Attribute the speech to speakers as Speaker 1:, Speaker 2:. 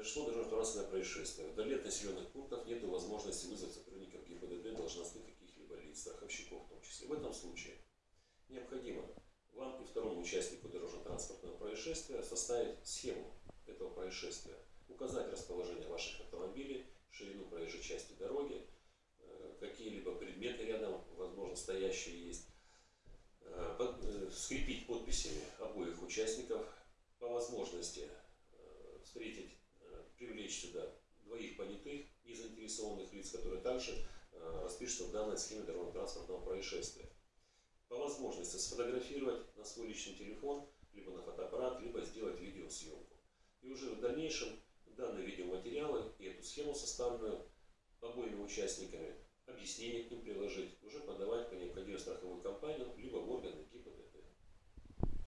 Speaker 1: Произошло дорожно-транспортное происшествие. Вдали от населенных пунктов нет возможности вызвать сотрудников ГИБДД, должностных каких-либо лиц, страховщиков в том числе. В этом случае необходимо вам и второму участнику дорожно-транспортного происшествия составить схему этого происшествия, указать расположение ваших автомобилей, ширину проезжей части дороги, э, какие-либо предметы рядом, возможно, стоящие есть, э, э, скрепить подписями обоих участников, по возможности привлечь сюда двоих понятых и заинтересованных лиц, которые также э, распишутся в данной схеме дорожно-транспортного происшествия. По возможности сфотографировать на свой личный телефон, либо на фотоаппарат, либо сделать видеосъемку. И уже в дальнейшем данные видеоматериалы и эту схему, составленную обоими участниками, объяснение к ним приложить,